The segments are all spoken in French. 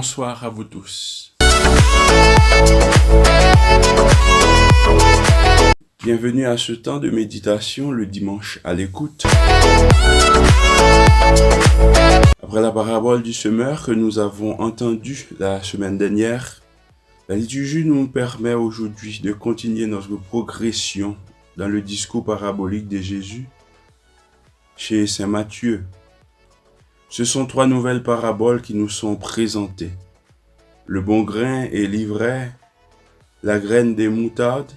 Bonsoir à vous tous. Bienvenue à ce temps de méditation le dimanche à l'écoute. Après la parabole du semeur que nous avons entendue la semaine dernière, la liturgie nous permet aujourd'hui de continuer notre progression dans le discours parabolique de Jésus chez Saint Matthieu ce sont trois nouvelles paraboles qui nous sont présentées. Le bon grain et l'ivraie, la graine des moutardes,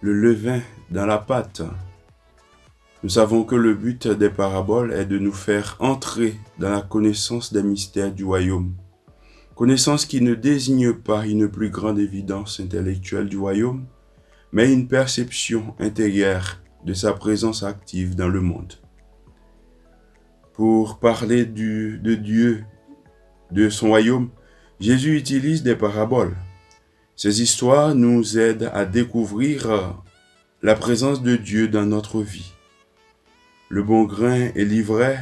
le levain dans la pâte. Nous savons que le but des paraboles est de nous faire entrer dans la connaissance des mystères du royaume. Connaissance qui ne désigne pas une plus grande évidence intellectuelle du royaume, mais une perception intérieure de sa présence active dans le monde pour parler de Dieu, de son royaume, Jésus utilise des paraboles. Ces histoires nous aident à découvrir la présence de Dieu dans notre vie. Le bon grain et l'ivraie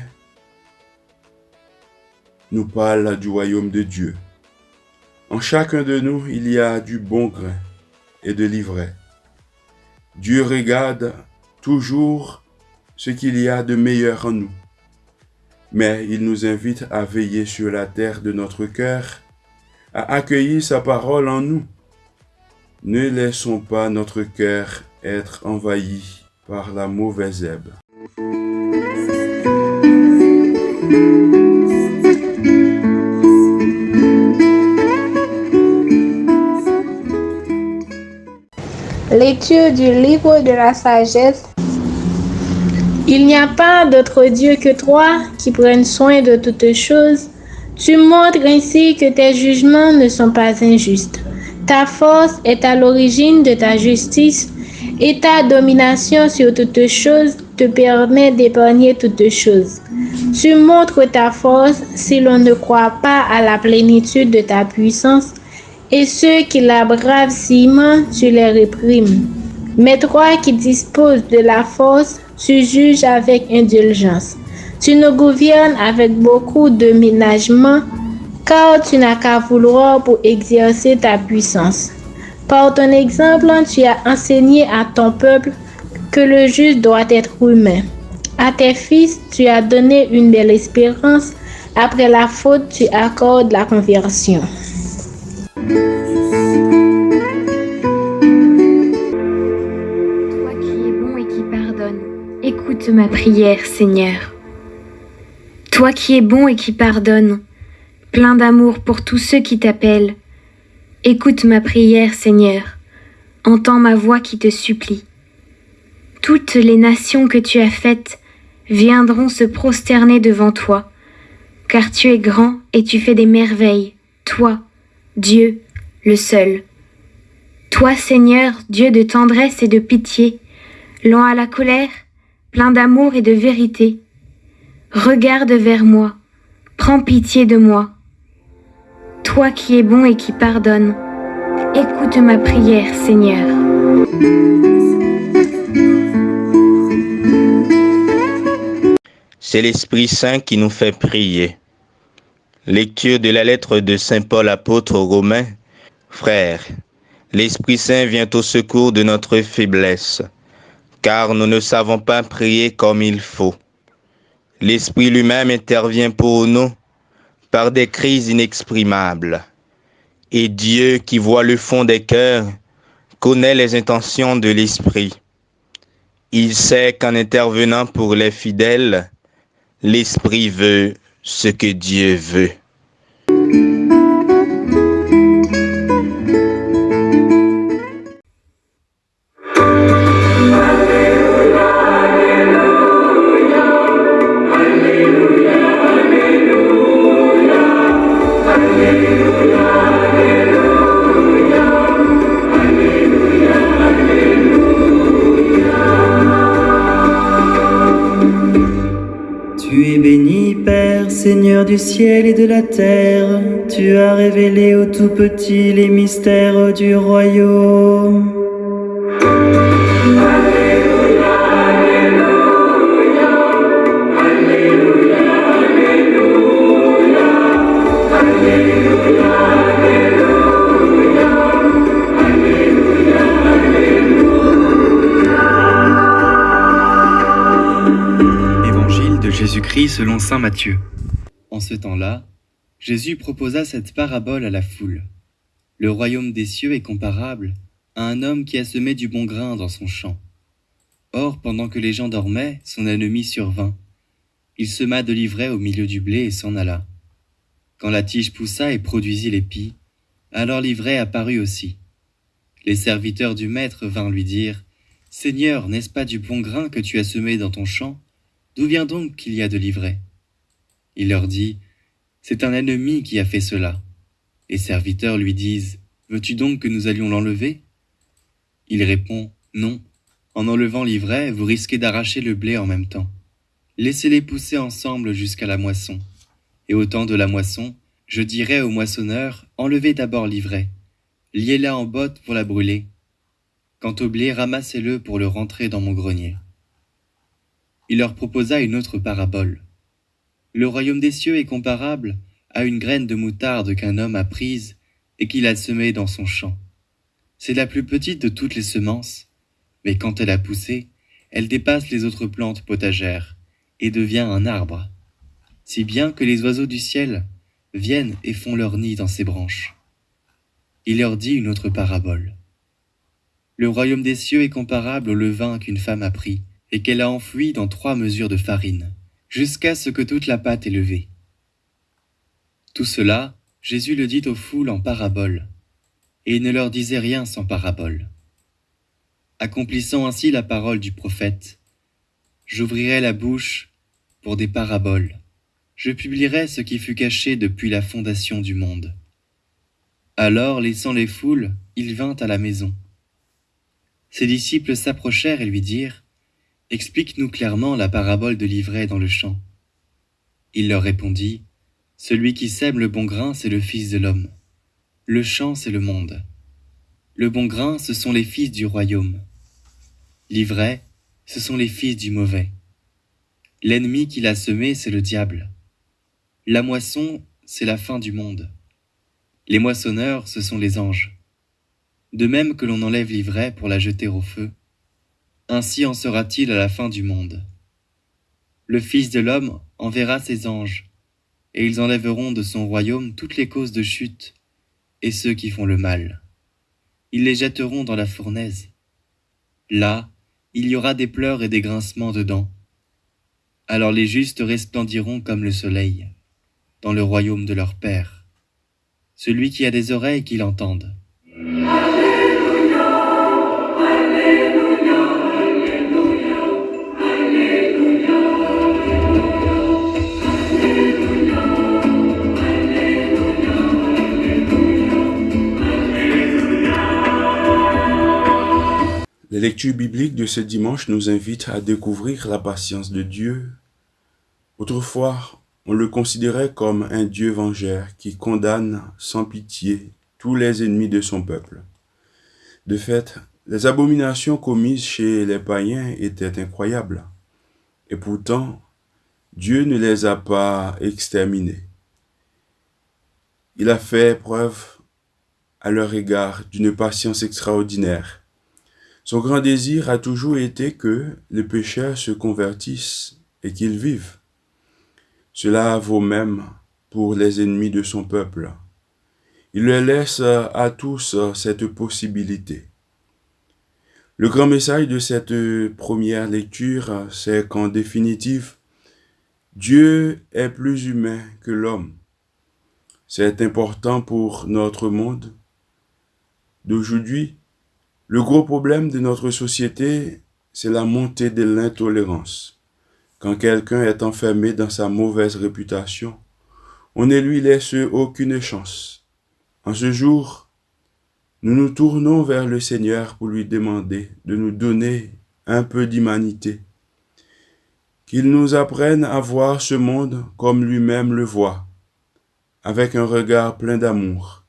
nous parlent du royaume de Dieu. En chacun de nous, il y a du bon grain et de l'ivraie. Dieu regarde toujours ce qu'il y a de meilleur en nous mais il nous invite à veiller sur la terre de notre cœur, à accueillir sa parole en nous. Ne laissons pas notre cœur être envahi par la mauvaise herbe. Lecture du livre de la sagesse il n'y a pas d'autre Dieu que toi qui prenne soin de toutes choses. Tu montres ainsi que tes jugements ne sont pas injustes. Ta force est à l'origine de ta justice et ta domination sur toutes choses te permet d'épargner toutes choses. Tu montres ta force si l'on ne croit pas à la plénitude de ta puissance et ceux qui la bravent ciment, tu les réprimes. Mais toi qui disposes de la force, tu juges avec indulgence. Tu nous gouvernes avec beaucoup de ménagement, car tu n'as qu'à vouloir pour exercer ta puissance. Par ton exemple, tu as enseigné à ton peuple que le juste doit être humain. À tes fils, tu as donné une belle espérance. Après la faute, tu accordes la conversion. Prière, Seigneur. Toi qui es bon et qui pardonnes, plein d'amour pour tous ceux qui t'appellent, écoute ma prière, Seigneur. Entends ma voix qui te supplie. Toutes les nations que tu as faites viendront se prosterner devant toi, car tu es grand et tu fais des merveilles, toi, Dieu, le seul. Toi, Seigneur, Dieu de tendresse et de pitié, lent à la colère, plein d'amour et de vérité. Regarde vers moi, prends pitié de moi. Toi qui es bon et qui pardonne, écoute ma prière, Seigneur. C'est l'Esprit Saint qui nous fait prier. Lecture de la lettre de Saint Paul apôtre aux Romains. Frères, l'Esprit Saint vient au secours de notre faiblesse car nous ne savons pas prier comme il faut. L'Esprit lui-même intervient pour nous par des crises inexprimables. Et Dieu qui voit le fond des cœurs connaît les intentions de l'Esprit. Il sait qu'en intervenant pour les fidèles, l'Esprit veut ce que Dieu veut. Du ciel et de la terre, tu as révélé aux tout petits les mystères du royaume. Évangile de Jésus-Christ selon Saint Matthieu. En ce temps-là, Jésus proposa cette parabole à la foule. Le royaume des cieux est comparable à un homme qui a semé du bon grain dans son champ. Or, pendant que les gens dormaient, son ennemi survint. Il sema de l'ivraie au milieu du blé et s'en alla. Quand la tige poussa et produisit l'épi, alors l'ivraie apparut aussi. Les serviteurs du maître vinrent lui dire, Seigneur, n'est-ce pas du bon grain que tu as semé dans ton champ? D'où vient donc qu'il y a de l'ivraie? Il leur dit, C'est un ennemi qui a fait cela. Les serviteurs lui disent, Veux-tu donc que nous allions l'enlever? Il répond, Non, en enlevant l'ivraie, vous risquez d'arracher le blé en même temps. Laissez-les pousser ensemble jusqu'à la moisson. Et au temps de la moisson, je dirai au moissonneur, enlevez d'abord l'ivraie, liez-la en botte pour la brûler. Quant au blé, ramassez-le pour le rentrer dans mon grenier. Il leur proposa une autre parabole. Le royaume des cieux est comparable à une graine de moutarde qu'un homme a prise et qu'il a semée dans son champ. C'est la plus petite de toutes les semences, mais quand elle a poussé, elle dépasse les autres plantes potagères et devient un arbre si bien que les oiseaux du ciel viennent et font leur nid dans ses branches. Il leur dit une autre parabole. Le royaume des cieux est comparable au levain qu'une femme a pris et qu'elle a enfoui dans trois mesures de farine, jusqu'à ce que toute la pâte est levée. Tout cela, Jésus le dit aux foules en parabole, et il ne leur disait rien sans parabole. Accomplissant ainsi la parole du prophète, j'ouvrirai la bouche pour des paraboles je publierai ce qui fut caché depuis la fondation du monde. Alors, laissant les foules, il vint à la maison. Ses disciples s'approchèrent et lui dirent, Explique-nous clairement la parabole de l'ivraie dans le champ. Il leur répondit, Celui qui sème le bon grain, c'est le Fils de l'homme. Le champ, c'est le monde. Le bon grain, ce sont les fils du royaume. L'ivraie, ce sont les fils du mauvais. L'ennemi qui l'a semé, c'est le diable. La moisson, c'est la fin du monde. Les moissonneurs, ce sont les anges. De même que l'on enlève l'ivraie pour la jeter au feu, ainsi en sera-t-il à la fin du monde. Le Fils de l'homme enverra ses anges, et ils enlèveront de son royaume toutes les causes de chute et ceux qui font le mal. Ils les jetteront dans la fournaise. Là, il y aura des pleurs et des grincements de dents. Alors les justes resplendiront comme le soleil dans le royaume de leur Père. Celui qui a des oreilles qu'il entende. Les lectures bibliques de ce dimanche nous invitent à découvrir la patience de Dieu. Autrefois, on le considérait comme un Dieu vengeur qui condamne sans pitié tous les ennemis de son peuple. De fait, les abominations commises chez les païens étaient incroyables. Et pourtant, Dieu ne les a pas exterminées. Il a fait preuve à leur égard d'une patience extraordinaire. Son grand désir a toujours été que les pécheurs se convertissent et qu'ils vivent. Cela vaut même pour les ennemis de son peuple. Il leur laisse à tous cette possibilité. Le grand message de cette première lecture, c'est qu'en définitive, Dieu est plus humain que l'homme. C'est important pour notre monde d'aujourd'hui. Le gros problème de notre société, c'est la montée de l'intolérance. Quand quelqu'un est enfermé dans sa mauvaise réputation, on ne lui laisse aucune chance. En ce jour, nous nous tournons vers le Seigneur pour lui demander de nous donner un peu d'humanité, qu'il nous apprenne à voir ce monde comme lui-même le voit, avec un regard plein d'amour.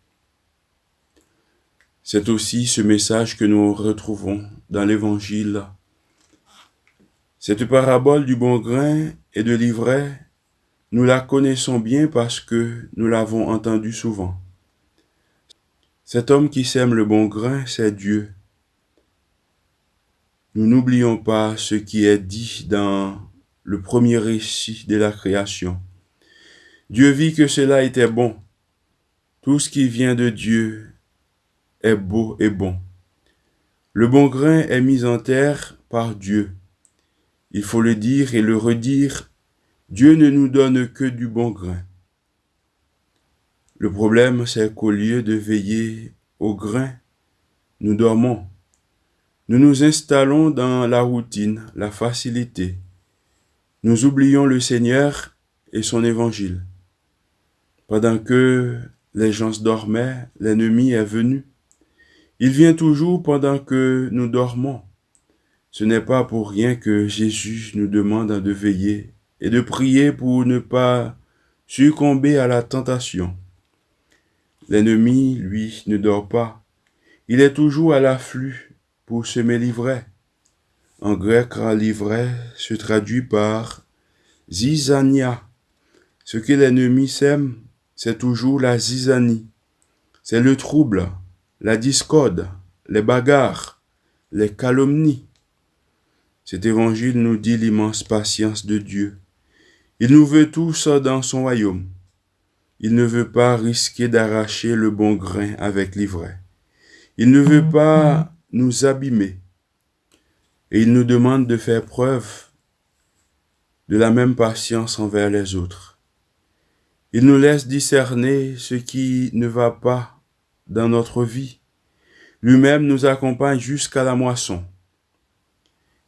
C'est aussi ce message que nous retrouvons dans l'Évangile cette parabole du bon grain et de l'ivraie nous la connaissons bien parce que nous l'avons entendue souvent. Cet homme qui sème le bon grain, c'est Dieu. Nous n'oublions pas ce qui est dit dans le premier récit de la création. Dieu vit que cela était bon. Tout ce qui vient de Dieu est beau et bon. Le bon grain est mis en terre par Dieu. Il faut le dire et le redire, Dieu ne nous donne que du bon grain. Le problème, c'est qu'au lieu de veiller au grain, nous dormons. Nous nous installons dans la routine, la facilité. Nous oublions le Seigneur et son évangile. Pendant que les gens dormaient, l'ennemi est venu. Il vient toujours pendant que nous dormons. Ce n'est pas pour rien que Jésus nous demande de veiller et de prier pour ne pas succomber à la tentation. L'ennemi, lui, ne dort pas. Il est toujours à l'afflux pour semer l'ivraie. En grec, l'ivraie se traduit par zizania. Ce que l'ennemi sème, c'est toujours la zizanie. C'est le trouble, la discorde, les bagarres, les calomnies. Cet évangile nous dit l'immense patience de Dieu. Il nous veut tous dans son royaume. Il ne veut pas risquer d'arracher le bon grain avec l'ivraie. Il ne veut pas nous abîmer. Et il nous demande de faire preuve de la même patience envers les autres. Il nous laisse discerner ce qui ne va pas dans notre vie. Lui-même nous accompagne jusqu'à la moisson.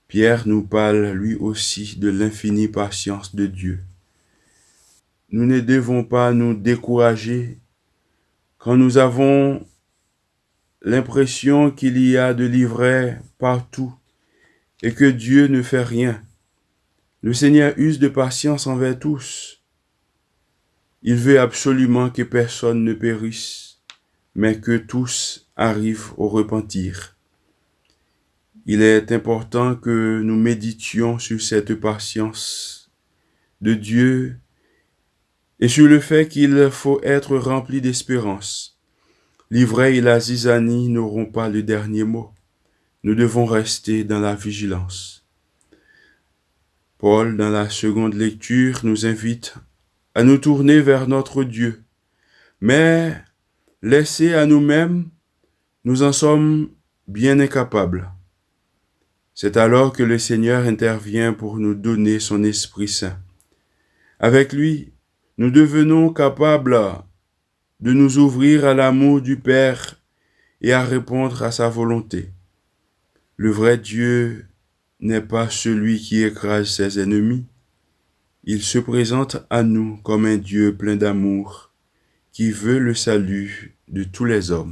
Pierre nous parle lui aussi de l'infinie patience de Dieu. Nous ne devons pas nous décourager quand nous avons l'impression qu'il y a de l'ivraie partout et que Dieu ne fait rien. Le Seigneur use de patience envers tous. Il veut absolument que personne ne périsse, mais que tous arrivent au repentir. Il est important que nous méditions sur cette patience de Dieu et sur le fait qu'il faut être rempli d'espérance. L'ivraie et la zizanie n'auront pas le dernier mot. Nous devons rester dans la vigilance. Paul, dans la seconde lecture, nous invite à nous tourner vers notre Dieu. Mais laissés à nous-mêmes, nous en sommes bien incapables. C'est alors que le Seigneur intervient pour nous donner son Esprit Saint. Avec lui, nous devenons capables de nous ouvrir à l'amour du Père et à répondre à sa volonté. Le vrai Dieu n'est pas celui qui écrase ses ennemis. Il se présente à nous comme un Dieu plein d'amour qui veut le salut de tous les hommes.